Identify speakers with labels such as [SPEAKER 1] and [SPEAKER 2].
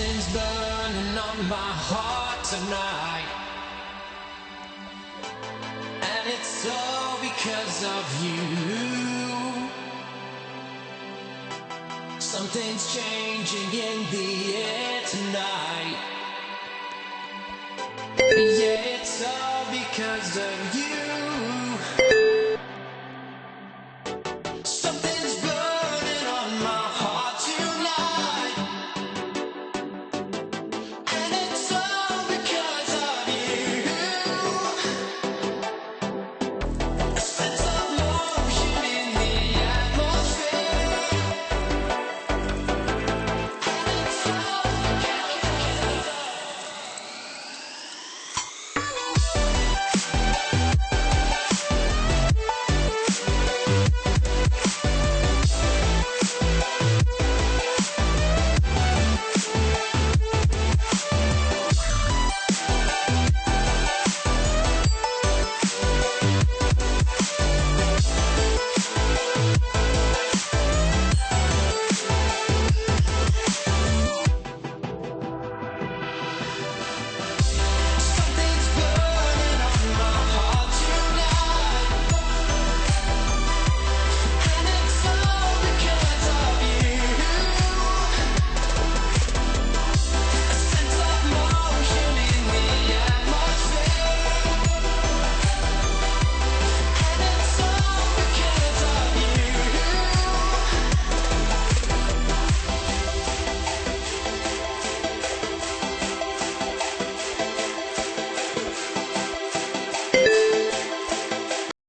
[SPEAKER 1] Something's burning on my heart tonight. And it's all because of you. Something's changing in the air tonight. Yeah, it's all because of you.